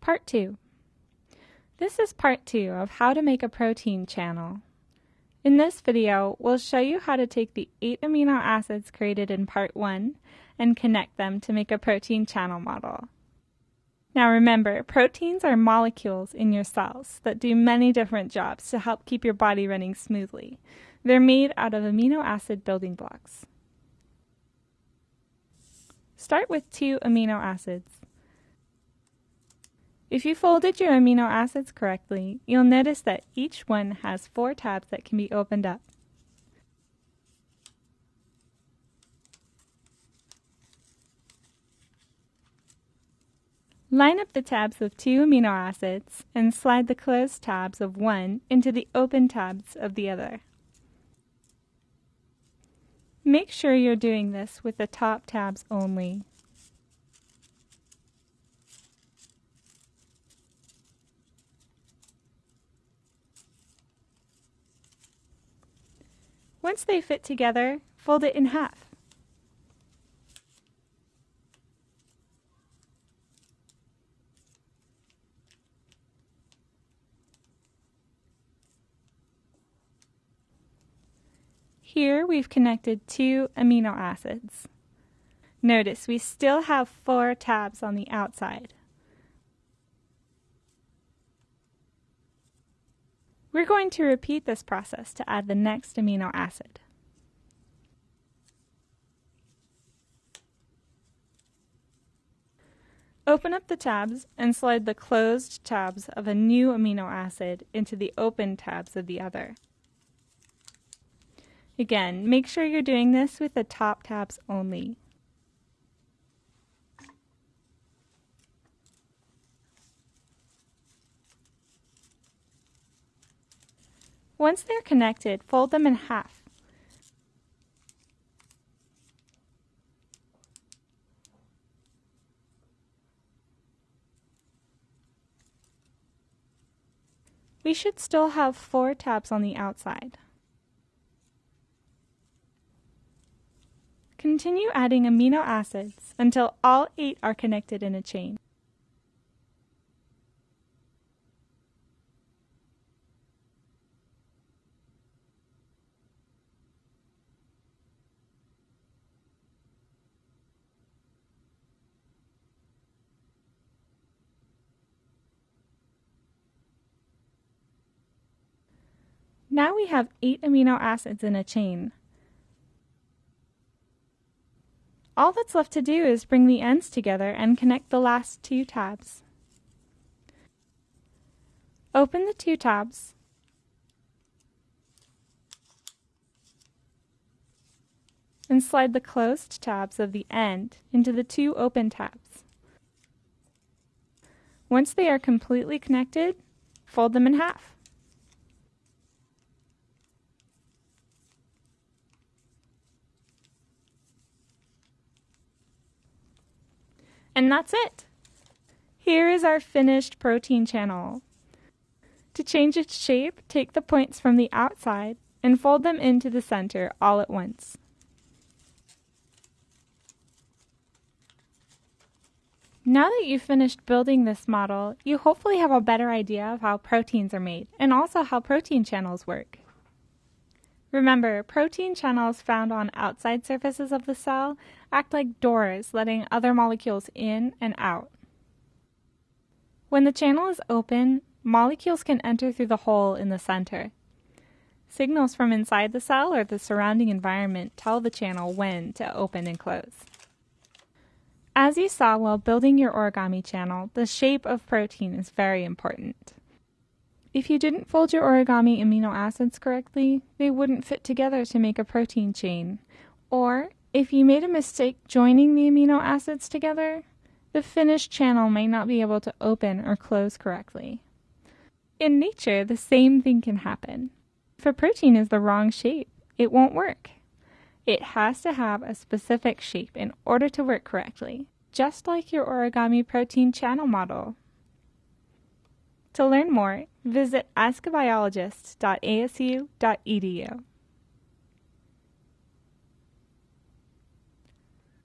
Part 2 This is part 2 of how to make a protein channel. In this video, we'll show you how to take the 8 amino acids created in part 1 and connect them to make a protein channel model. Now remember, proteins are molecules in your cells that do many different jobs to help keep your body running smoothly. They're made out of amino acid building blocks. Start with two amino acids. If you folded your amino acids correctly, you'll notice that each one has four tabs that can be opened up. Line up the tabs of two amino acids and slide the closed tabs of one into the open tabs of the other. Make sure you're doing this with the top tabs only. Once they fit together, fold it in half. Here we've connected two amino acids. Notice we still have four tabs on the outside. We're going to repeat this process to add the next amino acid. Open up the tabs and slide the closed tabs of a new amino acid into the open tabs of the other. Again, make sure you're doing this with the top tabs only. Once they're connected, fold them in half. We should still have four tabs on the outside. Continue adding amino acids until all eight are connected in a chain. Now we have eight amino acids in a chain. All that's left to do is bring the ends together and connect the last two tabs. Open the two tabs and slide the closed tabs of the end into the two open tabs. Once they are completely connected, fold them in half. And that's it. Here is our finished protein channel. To change its shape, take the points from the outside and fold them into the center all at once. Now that you've finished building this model, you hopefully have a better idea of how proteins are made and also how protein channels work. Remember, protein channels found on outside surfaces of the cell act like doors letting other molecules in and out. When the channel is open, molecules can enter through the hole in the center. Signals from inside the cell or the surrounding environment tell the channel when to open and close. As you saw while building your origami channel, the shape of protein is very important. If you didn't fold your origami amino acids correctly, they wouldn't fit together to make a protein chain. Or, if you made a mistake joining the amino acids together, the finished channel may not be able to open or close correctly. In nature, the same thing can happen. If a protein is the wrong shape, it won't work. It has to have a specific shape in order to work correctly, just like your origami protein channel model. To learn more, visit askabiologist.asu.edu.